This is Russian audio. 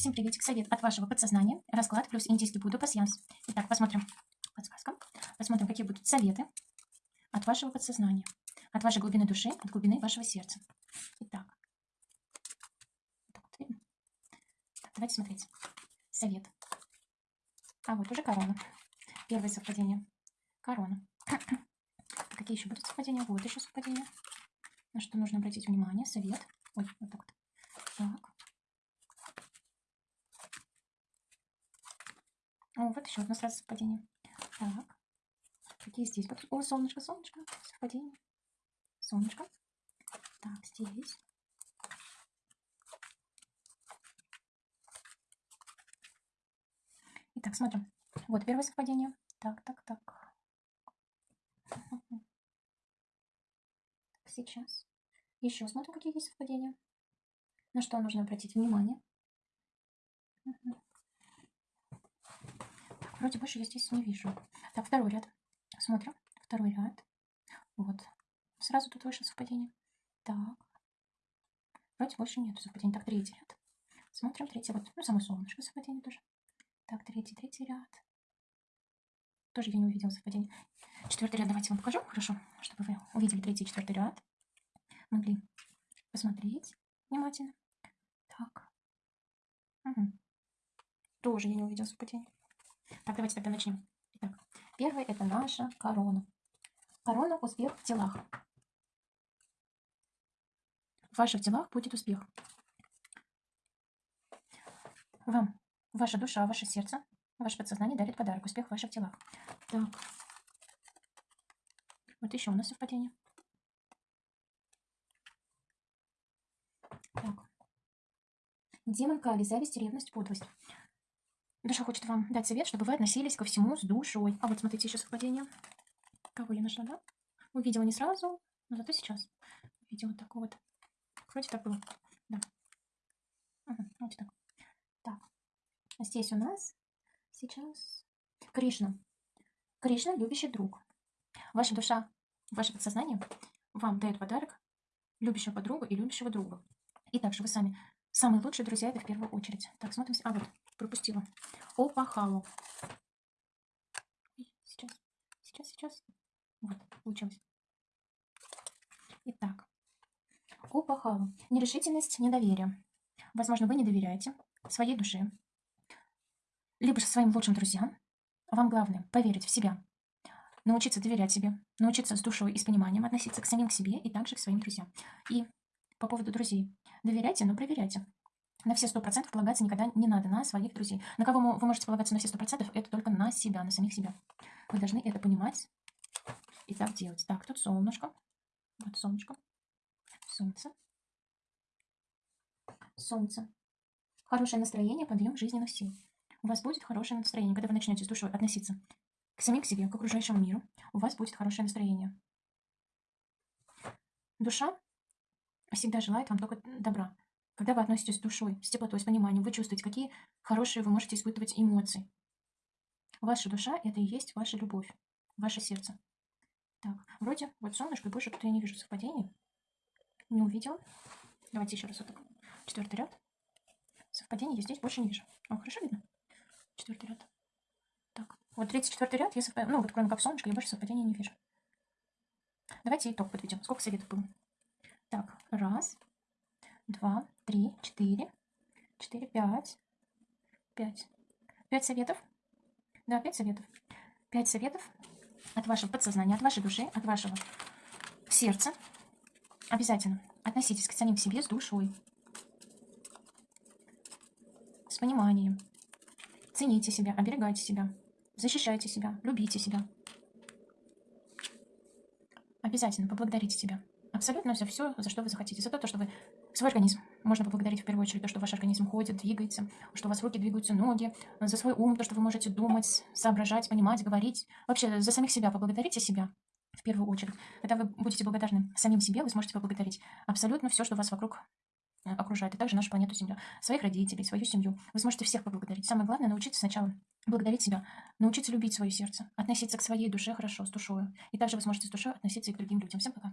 Всем приветик, совет от вашего подсознания, расклад плюс индийский буду пассианс. Итак, посмотрим, подсказка, посмотрим, какие будут советы от вашего подсознания, от вашей глубины души, от глубины вашего сердца. Итак, так, давайте смотреть. Совет. А вот уже корона. Первое совпадение. Корона. Какие еще будут совпадения? Вот еще совпадения. На что нужно обратить внимание. Совет. Ой, вот так вот. Так. О, вот еще одно сразу совпадение. Так. Какие здесь? О, солнышко, солнышко. Совпадение. Солнышко. Так, здесь. Итак, смотрим. Вот первое совпадение. Так, так, так. Сейчас. Еще смотрим, какие есть совпадения. На что нужно обратить внимание. Так, вроде больше я здесь не вижу. Так, второй ряд. Смотрим. Второй ряд. Вот. Сразу тут вышло совпадение. Так. Вроде больше нет совпадений. Так, третий ряд. Смотрим, третий. Вот, ну, само солнышко совпадение тоже. Так, третий, третий ряд. Тоже я не увидела совпадение. Четвертый ряд давайте вам покажу, хорошо, чтобы вы увидели третий и четвертый ряд. Могли посмотреть внимательно. Так. Угу. Тоже я не увидела совпадение. Так, давайте тогда начнем. Итак, первое это наша корона. Корона – успех в делах. В ваших делах будет успех. Вам ваша душа, ваше сердце, ваше подсознание дарит подарок. Успех в ваших делах. Так. Вот еще у нас совпадение. Так. Демон Кали, зависть, ревность, подлость. Душа хочет вам дать совет, чтобы вы относились ко всему с душой. А вот смотрите, еще совпадение. Кого я нашла, да? Увидела не сразу, но зато сейчас. Увидела так вот. Вроде так было. Да. Угу, вот так. Так. А здесь у нас сейчас Кришна. Кришна – любящий друг. Ваша душа, ваше подсознание вам дает подарок любящего подругу и любящего друга. И также вы сами самые лучшие друзья это в первую очередь. Так, смотрим. А, вот, пропустила. Опахалу. Сейчас, сейчас, сейчас. Вот, получилось. Итак, Опахалу. Нерешительность, недоверие. Возможно, вы не доверяете своей душе, либо же своим лучшим друзьям. Вам главное поверить в себя, научиться доверять себе, научиться с душой и с пониманием относиться к самим к себе и также к своим друзьям. И по поводу друзей. Доверяйте, но проверяйте. На все сто процентов полагаться никогда не надо на своих друзей. На кого вы можете полагаться на все сто процентов, это только на себя, на самих себя. Вы должны это понимать и так делать. Так, тут солнышко. Вот солнышко. Солнце. Солнце. Хорошее настроение, подъем жизненных сил. У вас будет хорошее настроение, когда вы начнете с душой относиться к самим к себе, к окружающему миру. У вас будет хорошее настроение. Душа всегда желает вам только добра. Когда вы относитесь с душой, с теплотой, с пониманием, вы чувствуете, какие хорошие вы можете испытывать эмоции. Ваша душа – это и есть ваша любовь, ваше сердце. Так, вроде вот солнышко, и больше тут я не вижу совпадений. Не увидела. Давайте еще раз вот так. Четвертый ряд. Совпадений я здесь больше не вижу. О, хорошо видно? Четвертый ряд. Так, вот третий, четвертый ряд, я совпад... ну вот кроме как солнышко, я больше совпадений не вижу. Давайте итог подведем. Сколько советов было? Так, раз, два, три, четыре, четыре, пять, пять. Пять советов. Да, пять советов. Пять советов от вашего подсознания, от вашей души, от вашего сердца. Обязательно относитесь к самим себе с душой, с пониманием. Цените себя, оберегайте себя, защищайте себя, любите себя. Обязательно поблагодарите себя абсолютно за все, за что вы захотите. За то, что вы свой организм. Можно поблагодарить в первую очередь то, что ваш организм ходит, двигается, что у вас руки двигаются, ноги, за свой ум, то, что вы можете думать, соображать, понимать, говорить. Вообще за самих себя поблагодарите себя в первую очередь. Когда вы будете благодарны самим себе, вы сможете поблагодарить абсолютно все, что вас вокруг э, окружает, и также нашу планету Земля, своих родителей, свою семью. Вы сможете всех поблагодарить. Самое главное научиться сначала благодарить себя, научиться любить свое сердце, относиться к своей душе хорошо, с душой. И также вы сможете с душой относиться и к другим людям. Всем пока.